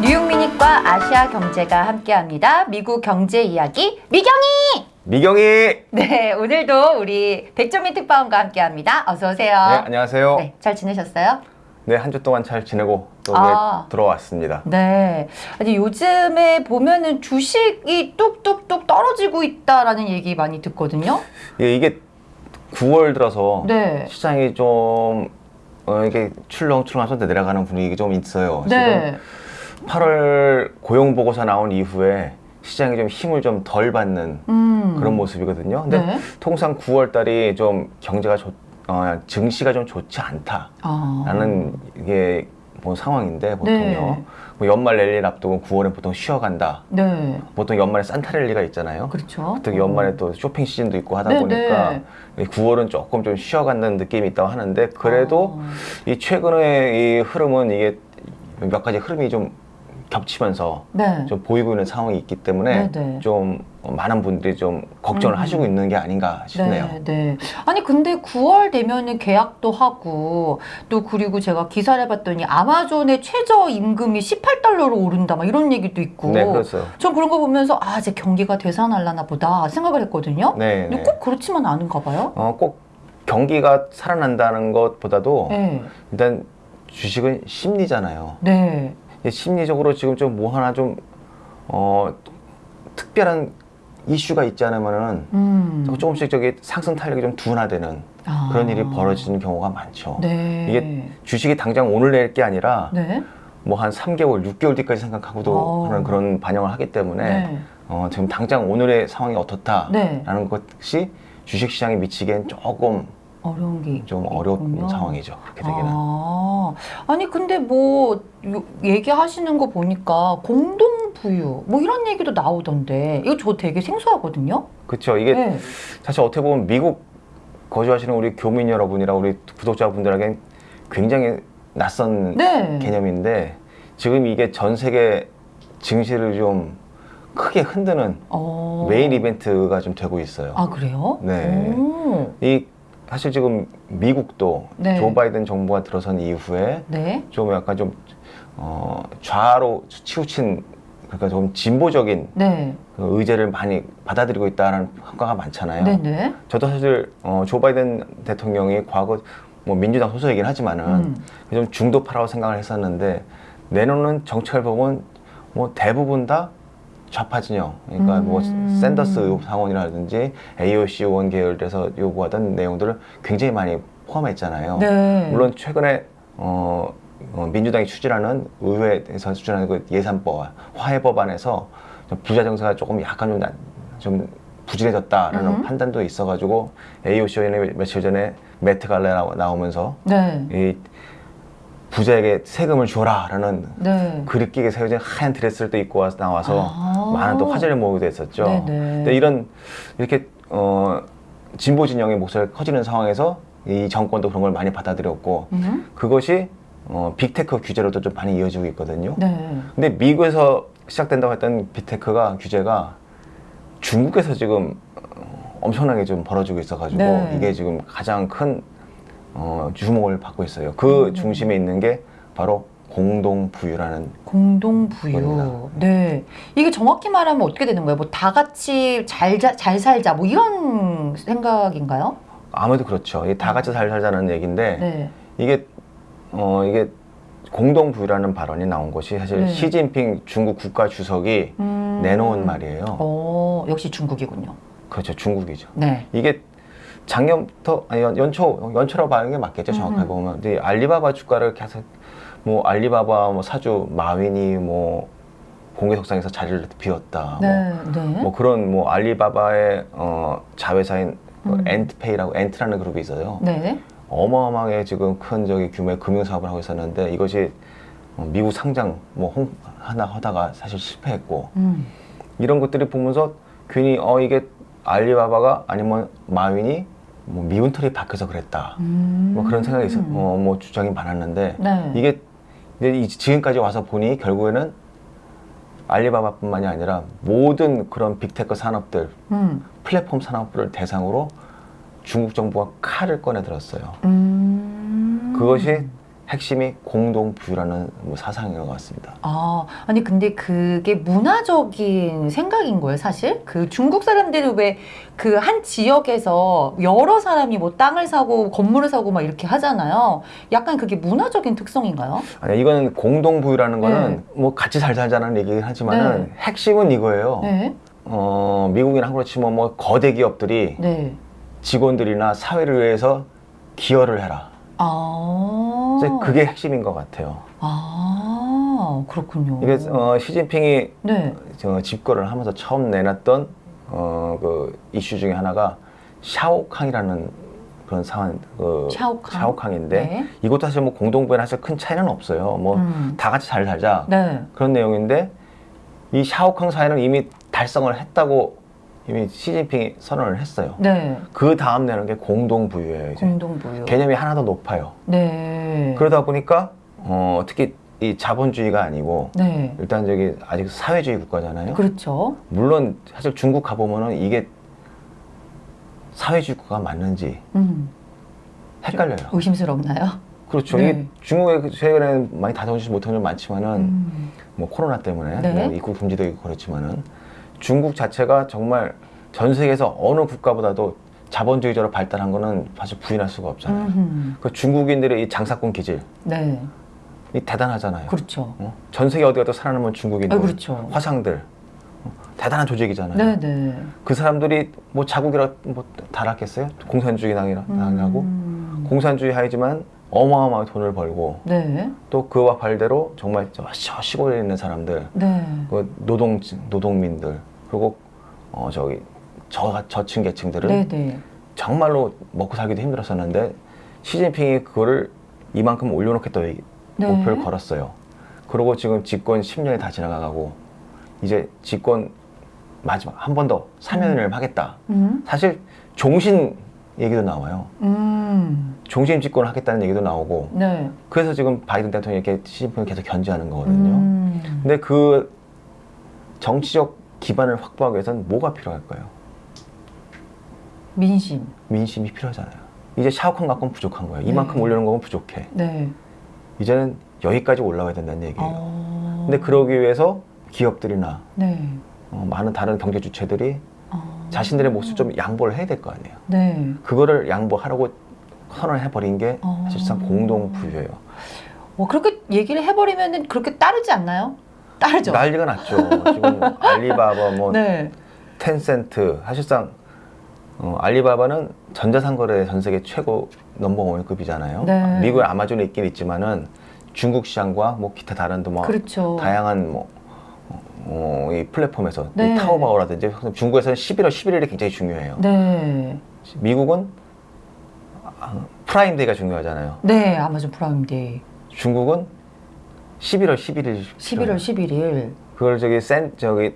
뉴욕 미닛과 아시아 경제가 함께합니다. 미국 경제 이야기 미경이. 미경이! 네, 네, 오늘도 우리 백조민 특파원과 함께합니다. 어서 오세요. 안녕하세요. 네, 잘 지내셨어요? 네, 한 주 동안 잘 지내고 또 아. 들어왔습니다. 네. 아니 요즘에 보면은 주식이 뚝뚝뚝 떨어지고 있다라는 얘기 많이 듣거든요. 예, 이게 9월 들어서 네. 시장이 좀 어, 이게 출렁출렁하면서 내려가는 분위기 좀 있어요. 네. 지금 8월 고용 보고서 나온 이후에 시장이 좀 힘을 좀 덜 받는 음. 그런 모습이거든요. 근데 네. 통상 9월 달이 좀 경제가 좋, 어, 증시가 좀 좋지 않다라는 아. 이게 뭐 상황인데 보통요. 네. 뭐 연말 랠리를 앞두고 9월에 보통 쉬어간다. 네. 보통 연말에 산타 랠리가 있잖아요. 그렇죠. 특히 연말에 또 쇼핑 시즌도 있고 하다 네, 보니까 9월은 조금 좀 쉬어간다는 느낌이 있다고 하는데 그래도 아. 이 최근의 이 흐름은 이게 몇 가지 흐름이 좀 겹치면서 네. 좀 보이고 있는 상황이 있기 때문에 네, 네. 좀 많은 분들이 좀 걱정을 음. 하시고 있는 게 아닌가 싶네요. 네, 네. 아니 근데 9월 되면은 계약도 하고 또 그리고 제가 기사를 봤더니 아마존의 최저 임금이 18달러로 오른다 막 이런 얘기도 있고. 네, 그렇죠. 전 그런 거 보면서 아, 이제 경기가 되살아날라나 보다 생각을 했거든요. 네, 근데 네. 꼭 그렇지만 않은가 봐요. 어, 꼭 경기가 살아난다는 것보다도 네. 일단 주식은 심리잖아요. 네. 이 심리적으로 지금 좀 뭐 하나 좀 어, 특별한 이슈가 있지 않으면은 음. 조금씩 저기 상승 탄력이 좀 둔화되는 아. 그런 일이 벌어지는 경우가 많죠. 네. 이게 주식이 당장 오늘 낼 게 아니라 네. 뭐한 3개월, 6개월 뒤까지 생각하고도 어. 하는 그런 반영을 하기 때문에 네. 어, 지금 당장 오늘의 상황이 어떻다라는 네. 것이 주식 시장에 미치기엔 조금 어려운 게 좀 어려운. 상황이죠. 그렇게 되기는. 아, 아니 근데 뭐 요- 얘기하시는 거 보니까 공동 부유 뭐 이런 얘기도 나오던데 이거 저 되게 생소하거든요. 그렇죠. 이게 네. 사실 어떻게 보면 미국 거주하시는 우리 교민 여러분이나 우리 구독자분들에겐 굉장히 낯선 네. 개념인데 지금 이게 전 세계 증시를 좀 크게 흔드는 어. 메인 이벤트가 좀 되고 있어요. 아 그래요? 네. 오. 이 사실 지금 미국도 네. 조 바이든 정부가 들어선 이후에 네. 좀 약간 좀 어, 좌로 치우친 그러니까 좀 진보적인 네. 그 의제를 많이 받아들이고 있다는 평가가 많잖아요. 네네. 저도 사실 어, 조 바이든 대통령이 과거 뭐 민주당 소속이긴 하지만은 음. 좀 중도파라고 생각을 했었는데 내놓는 정책을 보면 뭐 대부분 다 좌파 진영 그러니까 뭐 음. 샌더스 상원이라든지 AOC 의원 계열에서 요구하던 내용들을 굉장히 많이 포함했잖아요. 네. 물론 최근에 어, 어, 민주당이 추진하는 의회에서 추진하는 그 예산법 화해 법안에서 좀 부자 정세가 조금 약간 좀, 나- 좀 부진해졌다라는 음. 판단도 있어가지고 AOC 의원이 며칠 전에 Met Gala에 나오- 나오면서 네. 이 부자에게 세금을 줘라라는 네. 글귀가 새겨진 하얀 드레스를 또 입고 와서 나와서 아. 많은 또 화제를 모으기도 했었죠. 네네. 근데 이런 이렇게 어, 진보 진영의 목소리가 커지는 상황에서 이 정권도 그런 걸 많이 받아들였고 음. 그것이 어, 빅테크 규제로도 좀 많이 이어지고 있거든요. 네. 근데 미국에서 시작된다고 했던 빅테크가 규제가 중국에서 지금 어, 엄청나게 좀 벌어지고 있어가지고 네. 이게 지금 가장 큰 어, 주목을 받고 있어요. 그 음. 중심에 있는 게 바로 공동 부유라는 공동 부유. 겁니다. 네. 이게 정확히 말하면 어떻게 되는 거예요? 뭐 다 같이 잘, 자, 잘 살자 뭐 이런 생각인가요? 아무래도 그렇죠. 이게 다 같이 잘 살자는 얘기인데 네. 이게 어 이게 공동 부유라는 발언이 나온 것이 사실 네. 시진핑 중국 국가 주석이 음. 내놓은 말이에요. 어, 역시 중국이군요. 그렇죠. 중국이죠. 네. 이게 작년부터 아니 연- 연초 연초라고 말하는 게 맞겠죠 정확하게 음. 보면 근데 알리바바 주가를 계속 뭐 알리바바 뭐 사주 마윈이 뭐 공개석상에서 자리를 비웠다 네. 뭐, 네. 뭐 그런 뭐 알리바바의 어 자회사인 그 음. 앤트페이라고 앤트라는 그룹이 있어요 네. 어마어마하게 지금 큰 저기 규모의 금융 사업을 하고 있었는데 이것이 어, 미국 상장 뭐 홍- 하나 하다가 사실 실패했고 음. 이런 것들을 보면서 괜히 어 이게 알리바바가 아니면 마윈이 뭐 미운 털이 박혀서 그랬다. 음. 뭐 그런 생각이 있어, 어, 뭐 주장이 많았는데 네. 이게 이제 이- 지금까지 와서 보니 결국에는 알리바바뿐만이 아니라 모든 그런 빅테크 산업들, 음. 플랫폼 산업들을 대상으로 중국 정부가 칼을 꺼내 들었어요. 음. 그것이 핵심이 공동 부유라는 뭐 사상인 것 같습니다. 아, 아니 근데 그게 문화적인 생각인 거예요, 사실? 그 중국 사람들은 왜그 한 지역에서 여러 사람이 뭐 땅을 사고 건물을 사고 막 이렇게 하잖아요. 약간 그게 문화적인 특성인가요? 아니 이거는 공동 부유라는 거는 네. 뭐 같이 잘 살자는 얘기긴 하지만은 핵심은 이거예요. 네. 어, 미국이나 한국으로 치면 뭐 거대 기업들이 네. 직원들이나 사회를 위해서 기여를 해라. 아. 이제 그게 핵심인 것 같아요. 아, 그렇군요. 이게 어, 시진핑이 네. 저 집권을 하면서 처음 내놨던 어, 그 이슈 중에 하나가 샤오캉이라는 그런 상황, 그 샤오캉? 인데 네. 이것도 사실 뭐 공동부에는 사실 큰 차이는 없어요. 뭐다 음. 같이 잘 살자 네. 그런 내용인데 이 샤오캉 사회는 이미 달성을 했다고 이미 시진핑이 선언을 했어요. 네. 그 다음 내는 게 공동부유예요. 이제 공동부유. 개념이 하나 더 높아요. 네. 그러다 보니까 어, 특히 이 자본주의가 아니고 네. 일단 저기 아직 사회주의 국가잖아요. 그렇죠. 물론 사실 중국 가보면은 이게 사회주의 국가가 맞는지 음. 헷갈려요. 의심스럽나요? 그렇죠. 네. 이게 중국에 그 최근에 많이 다가오지 못한 점 많지만은 음. 뭐 코로나 때문에 네. 뭐 입국 금지도 있고 그렇지만은 중국 자체가 정말 전 세계에서 어느 국가보다도 자본주의적으로 발달한 거는 사실 부인할 수가 없잖아요. 음흠. 그 중국인들의 이 장사꾼 기질 네. 이 대단하잖아요. 그렇죠. 어? 전 세계 어디 가도 살아남은 중국인들, 아, 그렇죠. 화상들 어? 대단한 조직이잖아요. 네, 네. 그 사람들이 뭐 자국이라 뭐 달았겠어요? 공산주의 당이라 당하고 음. 공산주의 하이지만 어마어마하게 돈을 벌고 네. 또 그와 발대로 정말 저 시- 시골에 있는 사람들, 네. 그 노동 노동민들 그리고 어 저기 저 저층 계층들은 네, 네. 정말로 먹고 살기도 힘들었었는데 시진핑이 그거를 이만큼 올려놓겠다 이 네. 목표를 걸었어요. 그리고 지금 집권 10년이 다 지나가고 이제 집권 마지막 한 번더 사면을 하겠다. 음. 사실 종신 얘기도 나와요. 음. 종신 집권을 하겠다는 얘기도 나오고 네. 그래서 지금 바이든 대통령이 이렇게 시진핑을 계속 견제하는 거거든요. 음. 근데 그 정치적 기반을 확보하기 위해서는 뭐가 필요할까요? 민심. 민심이 필요하잖아요. 이제 샤오칸 갖고는 부족한 거예요. 이만큼 네. 올려놓은 거면 부족해. 네. 이제는 여기까지 올라가야 된다는 얘기예요. 어. 근데 그러기 위해서 기업들이나 네. 어, 많은 다른 경제 주체들이 어. 자신들의 몫을 좀 양보를 해야 될 거 아니에요. 네. 그거를 양보하라고 선언 해 버린 게 어. 사실상 공동 부유예요. 뭐 그렇게 얘기를 해버리면은 그렇게 따르지 않나요? 따르죠. 난리가 났죠. 지금 알리바바, 뭐 네. 텐센트 사실상 어, 알리바바는 전자상거래 전 세계 최고 넘버원급이잖아요. 네. 미국의 아마존에 있긴 있지만은 중국 시장과 뭐 기타 다른 뭐 그렇죠. 다양한 뭐 어, 이 플랫폼에서 네. 이 타오바오라든지 중국에서는 11월 11일이 굉장히 중요해요. 네. 미국은 아, 프라임데이가 중요하잖아요. 네. 아마존 프라임데이. 중국은 11월 11일. 11월 11일. 그걸 저기 센 저기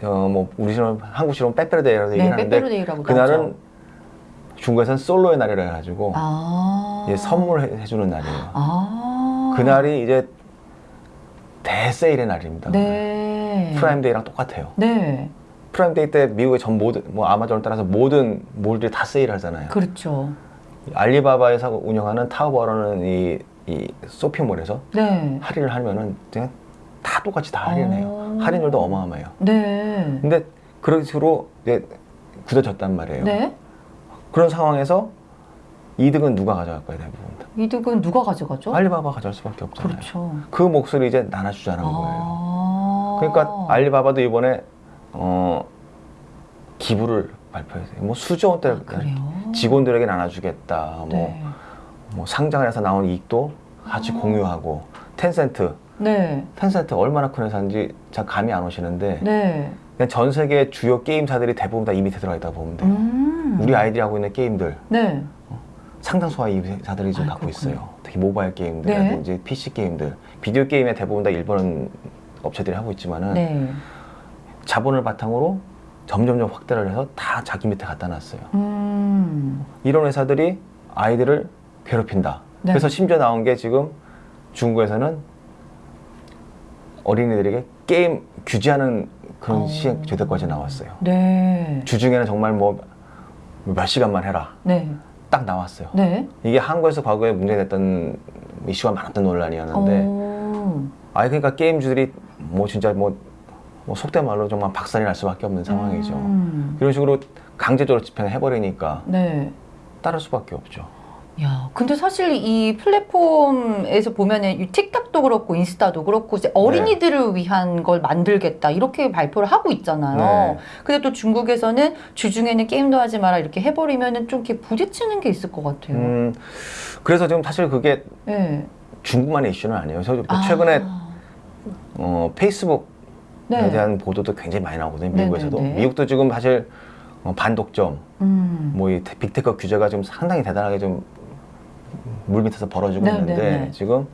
저뭐 우리처럼 한국식으로 빼빼로데이라고 네. 얘기하는데 그날은 나오죠. 중국에서는 솔로의 날이라 해가지고 아. 이제 선물해주는 날이에요. 아. 그날이 이제 대세일의 날입니다. 네. 프라임데이랑 똑같아요. 네. 프라임데이 때 미국의 전 모든 뭐 아마존을 따라서 모든 몰들이 다 세일하잖아요. 그렇죠. 알리바바에서 운영하는 타오바오라는 이, 이 쇼핑몰에서 네. 할인을 하면은 그냥 다 똑같이 다 할인해요. 어. 할인율도 어마어마해요. 네. 근데 그런 식으로 이제 굳어졌단 말이에요. 네. 그런 상황에서 이득은 누가 가져갈까요, 대부분? 다? 이득은 누가 가져가죠? 알리바바 가져갈 수밖에 없잖아요. 그렇죠. 그 몫을 이제 나눠주자는 거예요. 아. 그러니까 알리바바도 이번에 어, 기부를 발표했어요. 뭐 수조 원대 아. 직원들에게 나눠주겠다. 뭐, 네. 뭐 상장을 해서 나온 이익도 같이 아. 공유하고 텐센트, 네. 텐센트 얼마나 큰 회사인지 잘 감이 안 오시는데 네. 그냥 전 세계 주요 게임사들이 대부분 다 이 밑에 들어가 있다 보면 돼요. 음. 우리 아이들이 하고 있는 게임들 네. 상당수가 이 회사들이 지금 아, 갖고 그렇군요. 있어요. 특히 모바일 게임들이라든지 PC 게임들, 비디오 게임의 대부분 다 일본 업체들이 하고 있지만은 네. 자본을 바탕으로 점점점 확대를 해서 다 자기 밑에 갖다 놨어요. 음. 이런 회사들이 아이들을 괴롭힌다. 네. 그래서 심지어 나온 게 지금 중국에서는 어린이들에게 게임 규제하는 그런 어. 시행 제도까지 나왔어요. 네. 주중에는 정말 뭐 몇 시간만 해라 네. 딱 나왔어요. 네. 이게 한국에서 과거에 문제됐던 이슈가 많았던 논란이었는데 어. 아 그러니까 게임주들이 뭐 진짜 뭐, 뭐 속된 말로 정말 박살이 날 수밖에 없는 상황이죠. 음. 이런 식으로 강제적으로 집행을 해버리니까 네. 따를 수밖에 없죠. 야, 근데 사실 이 플랫폼에서 보면은 이 틱톡도 그렇고 인스타도 그렇고 이제 어린이들을 위한 걸 만들겠다 이렇게 발표를 하고 있잖아요. 네. 근데 또 중국에서는 주중에는 게임도 하지 마라 이렇게 해버리면은 좀 이렇게 부딪히는 게 있을 것 같아요. 음, 그래서 지금 사실 그게 네. 중국만의 이슈는 아니에요. 저 아. 최근에 어, 페이스북에 네. 대한 보도도 굉장히 많이 나오거든요. 네, 미국에서도. 네, 네. 미국도 지금 사실 어, 반독점, 음. 뭐이 빅테크 규제가 좀 상당히 대단하게 좀 물밑에서 벌어지고 네, 있는데 네, 네. 지금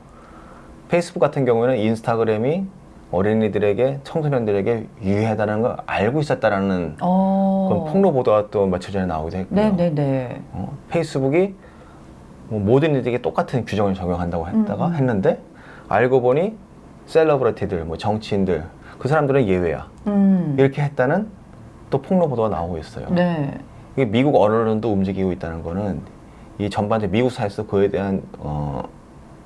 페이스북 같은 경우에는 인스타그램이 어린이들에게 청소년들에게 유해하다는 걸 알고 있었다라는 어. 그런 폭로 보도가 또 며칠 전에 나오기도 했고요. 네네네. 어, 페이스북이 뭐 모든 이들에게 똑같은 규정을 적용한다고 했다가 음. 했는데 알고 보니 셀러브리티들, 뭐 정치인들 그 사람들은 예외야 음. 이렇게 했다는 또 폭로 보도가 나오고 있어요. 네. 이게 미국 언론도 움직이고 있다는 거는 이 전반적 미국 사회에서 그에 대한 어,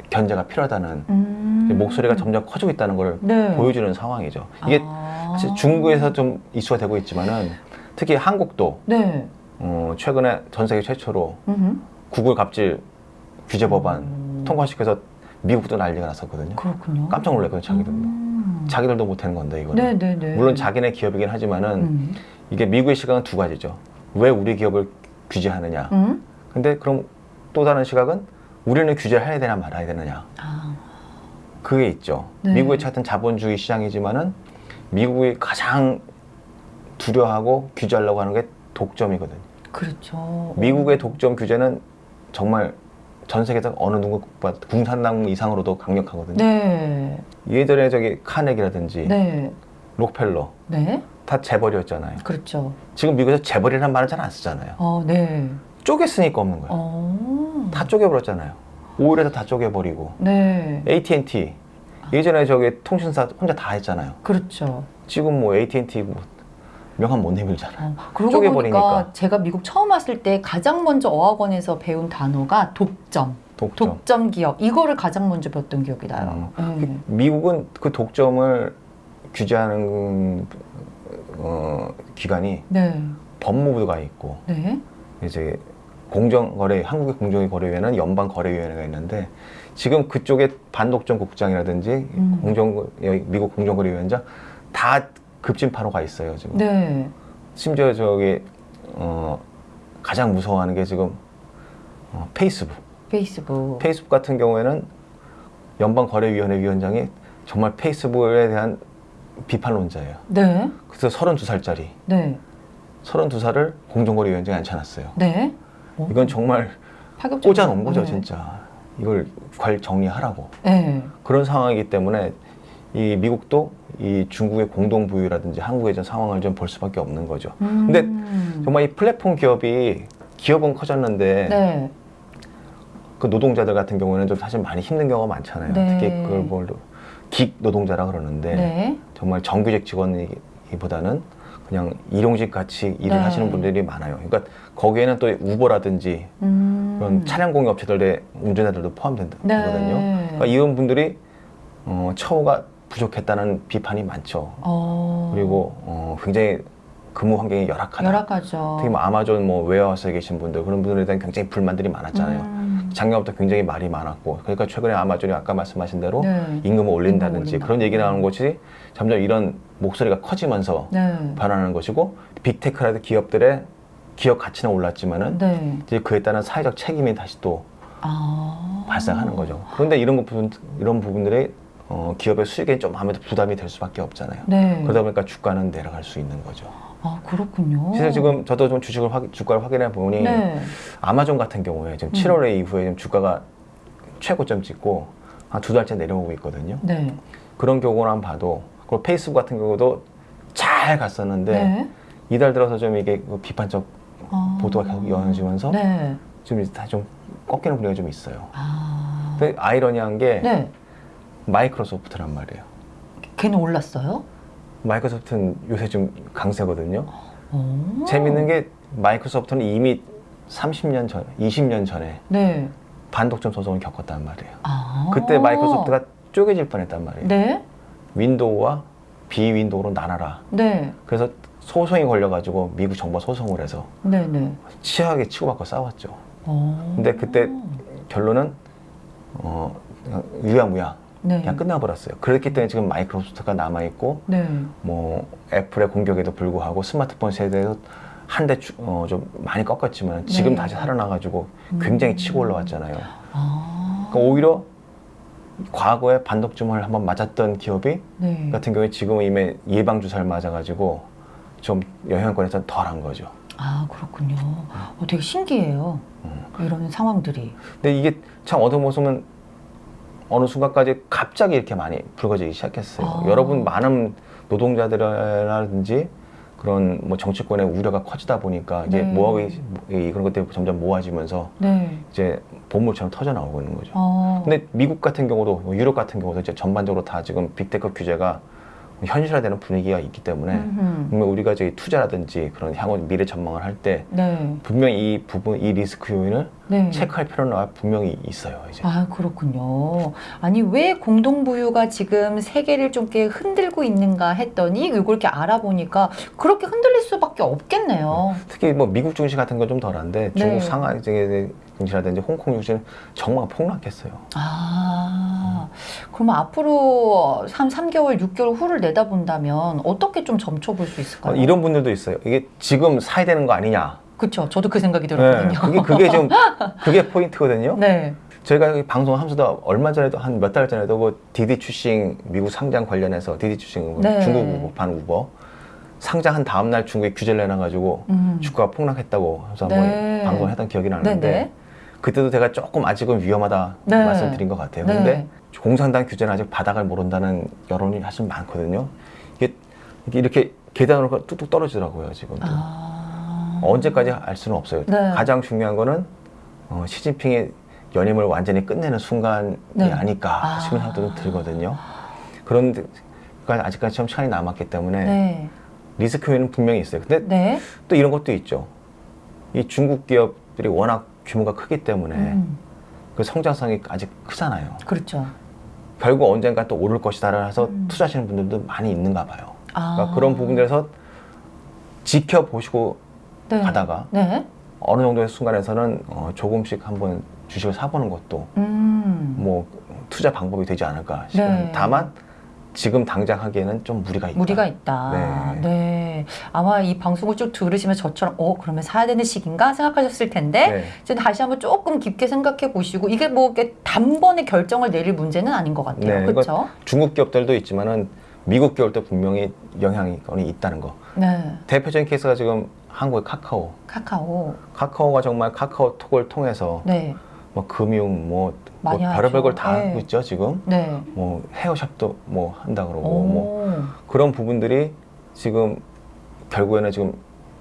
견제가 필요하다는 음. 목소리가 점점 커지고 있다는 걸 네. 보여주는 상황이죠. 이게 아. 사실 중국에서 좀 이슈가 되고 있지만은 특히 한국도 네. 어, 최근에 전 세계 최초로 음흠. 구글 갑질 규제 법안 음. 통과시켜서 미국도 난리가 났었거든요. 그렇군요. 깜짝 놀랐거든요, 자기들도. 음. 자기들도 못하는 건데 이거는. 네네네. 물론 자기네 기업이긴 하지만은 음. 이게 미국의 시각은 두 가지죠. 왜 우리 기업을 규제하느냐. 음? 근데 그럼 또 다른 시각은 우리는 규제를 해야 되나 말아야 되느냐. 아. 그게 있죠. 네. 미국의 같은 자본주의 시장이지만은 미국이 가장 두려워하고 규제하려고 하는 게 독점이거든요. 그렇죠. 미국의 독점 규제는 정말 전 세계에서 어느 누구보다 공산당 이상으로도 강력하거든요. 네. 예전에 저기 카네기라든지 네. 록펠러 네. 다 재벌이었잖아요. 그렇죠. 지금 미국에서 재벌이라는 말을 잘 안 쓰잖아요. 어, 네. 쪼갰으니까 없는 거예요. 어. 다 쪼개버렸잖아요. 오일에서 다 쪼개버리고 네. AT&T 예전에 저기 통신사 혼자 다 했잖아요. 그렇죠. 지금 뭐 AT&T 뭐 명함 못 내밀잖아요. 어, 그러고. 보니까 제가 미국 처음 왔을 때 가장 먼저 어학원에서 배운 단어가 독점. 독점. 독점 기업. 이거를 가장 먼저 배웠던 기억이 나요. 네. 미국은 그 독점을 규제하는 어, 기관이 네. 법무부가 있고 네. 이제 공정거래 한국의 공정거래위원회는 연방거래위원회가 있는데 지금 그쪽에 반독점 국장이라든지 음. 공정 미국 공정거래위원장 다 급진파로 가 있어요 지금. 네. 심지어 저기 어, 가장 무서워하는 게 지금 어, 페이스북. 페이스북. 페이스북 같은 경우에는 연방거래위원회 위원장이 정말 페이스북에 대한 비판론자예요. 네. 그래서 32살짜리, 네. 32살을 공정거래위원장에 앉혀놨어요. 네. 어, 이건 정말. 꽂아놓은 거죠, 네. 진짜. 이걸 관 정리하라고. 네. 그런 상황이기 때문에 이 미국도 이 중국의 공동 부유라든지 한국의 전 상황을 좀 볼 수밖에 없는 거죠. 근데 음. 정말 이 플랫폼 기업이 기업은 커졌는데 네. 그 노동자들 같은 경우는 좀 사실 많이 힘든 경우가 많잖아요. 네. 특히 그걸 뭘긱 노동자라 그러는데 네. 정말 정규직 직원이보다는 그냥 일용직 같이 일을 네. 하시는 분들이 많아요. 그러니까 거기에는 또 우버라든지 음. 그런 차량 공유 업체들의 운전자들도 포함되거든요. 네. 그러니까 이런 분들이 어, 처우가 부족했다는 비판이 많죠. 어. 그리고 어, 굉장히 근무 환경이 열악하다. 열악하죠. 특히 뭐 아마존 뭐 웨어하우스에 계신 분들 그런 분들에 대한 굉장히 불만들이 많았잖아요. 음. 작년부터 굉장히 말이 많았고 그러니까 최근에 아마존이 아까 말씀하신 대로 네. 임금을 올린다든지 올린다. 그런 얘기 나오는 것이 점점 이런 목소리가 커지면서 네. 변하는 것이고 빅테크라든 기업들의 기업 가치는 올랐지만은 네. 이제 그에 따른 사회적 책임이 다시 또 아. 발생하는 거죠. 그런데 이런 것 부분 이런 부분들이 어, 기업의 수익에 좀 아무래도 부담이 될 수밖에 없잖아요. 네. 그러다 보니까 주가는 내려갈 수 있는 거죠. 아, 그렇군요. 그래서 지금 저도 좀 주식을 확, 주가를 확인해 보니 네. 아마존 같은 경우에 지금 음. 7월에 이후에 지금 주가가 최고점 찍고 한 두 달째 내려오고 있거든요. 네. 그런 경우만 봐도 그리고 페이스북 같은 경우도 잘 갔었는데 네. 이달 들어서 좀 이게 그 비판적 아. 보도가 계속 이어지면서 네. 지금 다좀 꺾이는 분위기가 좀 있어요. 아. 근데 아이러니한 게 네. 마이크로소프트란 말이에요. 걔는 올랐어요? 마이크로소프트는 요새 좀 강세거든요. 오. 재밌는 게 마이크로소프트는 이미 30년 전, 20년 전에 네. 반독점 소송을 겪었단 말이에요. 아. 그때 마이크로소프트가 쪼개질 뻔했단 말이에요. 네. 윈도우와 비윈도우로 나눠라. 네. 그래서 소송이 걸려가지고 미국 정부가 소송을 해서 네. 네. 치열하게 치고받고 싸웠죠. 오. 근데 그때 결론은 어, 유야무야 네. 그냥 끝나버렸어요. 그렇기 때문에 지금 마이크로소프트가 남아있고 네. 뭐 애플의 공격에도 불구하고 스마트폰 세대에서 한대 어, 좀 많이 꺾었지만 지금 네. 다시 살아나가지고 굉장히 치고 올라왔잖아요. 아. 그러니까 오히려 과거에 반독점을 한번 맞았던 기업이 네. 같은 경우에 지금은 이미 예방 주사를 맞아가지고 좀 영향권에서 덜한 거죠. 아 그렇군요. 어, 되게 신기해요. 음. 이런 상황들이. 근데 이게 참 어떤 모습은 어느 순간까지 갑자기 이렇게 많이 불거지기 시작했어요. 아. 여러분 많은 노동자들이라든지 그런 뭐 정치권의 우려가 커지다 보니까 이제 네. 모아이 그런 것들이 점점 모아지면서 네. 이제 봇물처럼 터져 나오고 있는 거죠. 어. 근데 미국 같은 경우도 뭐 유럽 같은 경우도 이제 전반적으로 다 지금 빅테크 규제가 현실화되는 분위기가 있기 때문에 음흠. 분명 우리가 저기 투자라든지 그런 향후 미래 전망을 할때 네. 분명히 이 부분 이 리스크 요인을 네. 체크할 필요는 분명히 있어요. 이제. 아 그렇군요. 아니 왜 공동부유가 지금 세계를 좀 이렇게 흔들고 있는가 했더니 이걸 이렇게 알아보니까 그렇게 흔들릴 수밖에 없겠네요. 특히 뭐 미국 증시 같은 건 좀 덜한데 중국 네. 상하이 증시라든지 홍콩 증시는 정말 폭락했어요. 아 그러면 앞으로 3, 3개월, 6개월 후를 내다본다면 어떻게 좀 점쳐볼 수 있을까요? 어, 이런 분들도 있어요. 이게 지금 사야 되는 거 아니냐. 그렇죠. 저도 그 생각이 네, 들었거든요. 그게 그게 좀 그게 포인트거든요. 네. 저희가 이 방송 하면서도 얼마 전에도 한 몇 달 전에도 그 디디 추싱 미국 상장 관련해서 디디 추싱 그 네. 중국 우버 반 우버 상장한 다음 날 중국이 규제를 내놔가지고 음. 주가가 폭락했다고 해서 네. 한번 방송했던 기억이 나는데 네네. 그때도 제가 조금 아직은 위험하다 네. 말씀드린 것 같아요. 네. 근데 공산당 규제는 아직 바닥을 모른다는 여론이 사실 많거든요. 이게 이렇게 계단으로 뚝뚝 떨어지더라고요 지금도. 아. 언제까지 알 수는 없어요. 네. 가장 중요한 거는 어, 시진핑의 연임을 완전히 끝내는 순간이 네. 아닐까 아. 싶은 생각도 좀 들거든요. 그런데 아직까지 좀 시간이 남았기 때문에 네. 리스크 요인은 분명히 있어요. 근데 네. 또 이런 것도 있죠. 이 중국 기업들이 워낙 규모가 크기 때문에 음. 그 성장성이 아직 크잖아요. 그렇죠. 결국 언젠가 또 오를 것이다 해서 음. 투자하시는 분들도 많이 있는가 봐요. 아. 그러니까 그런 부분들에서 지켜보시고 네. 가다가 네. 어느 정도의 순간에서는 어, 조금씩 한번 주식을 사보는 것도 음. 뭐 투자 방법이 되지 않을까 싶어요. 네. 다만 지금 당장 하기에는 좀 무리가 있다. 무리가 있다. 네. 네. 아마 이 방송을 쭉 들으시면 저처럼 어 그러면 사야 되는 시기인가 생각하셨을 텐데 네. 이제 다시 한번 조금 깊게 생각해 보시고 이게 뭐 이렇게 단번에 결정을 내릴 문제는 아닌 것 같아요. 네, 그렇죠? 중국 기업들도 있지만은 미국 기업도 분명히 영향이 있다는 거. 네. 대표적인 케이스가 지금 한국의 카카오. 카카오. 카카오가 정말 카카오톡을 통해서 네. 뭐 금융 뭐, 뭐 별의별. 걸다 네. 하고 있죠 지금. 네. 뭐 헤어샵도 뭐 한다 그러고 뭐 오. 그런 부분들이 지금 결국에는 지금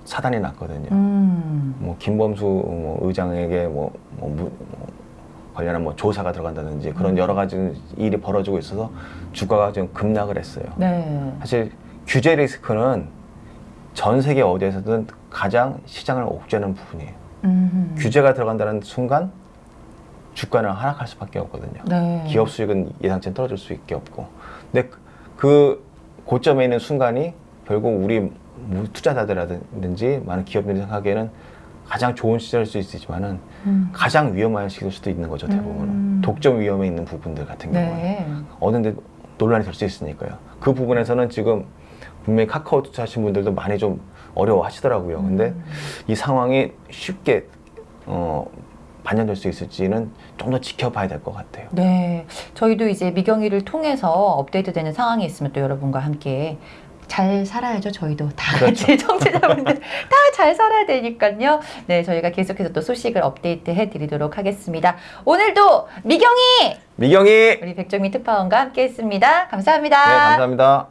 사단이 났거든요. 음. 뭐 김범수 뭐 의장에게 뭐, 뭐 무- 뭐 관련한 뭐 조사가 들어간다든지 그런 음. 여러 가지 일이 벌어지고 있어서 주가가 지금 급락을 했어요. 네. 사실 규제 리스크는 전 세계 어디에서든 가장 시장을 옥죄는 부분이에요. 음. 규제가 들어간다는 순간 주가는 하락할 수밖에 없거든요. 네. 기업 수익은 예상치 떨어질 수밖에 없고. 근데 그- 그 고점에 있는 순간이 결국 우리 무- 투자자들이라든지 많은 기업들이 생각하기에는 가장 좋은 시절일 수 있지만은 음. 가장 위험한 시기일 수도 있는 거죠 대부분은 음. 독점 위험에 있는 부분들 같은 경우는 네. 어느 데 논란이 될 수 있으니까요. 그 부분에서는 지금 분명히 카카오 투자하신 분들도 많이 좀 어려워하시더라고요. 근데 음. 이 상황이 쉽게 어, 반영될 수 있을지는 좀 더 지켜봐야 될 것 같아요. 네, 저희도 이제 미경이를 통해서 업데이트되는 상황이 있으면 또 여러분과 함께 잘 살아야죠. 저희도 다 그렇죠. 같이 청취자분들 다 잘 살아야 되니까요. 네, 저희가 계속해서 또 소식을 업데이트 해 드리도록 하겠습니다. 오늘도 미경이 미경이 우리 백정미 특파원과 함께 했습니다. 감사합니다. 네 감사합니다.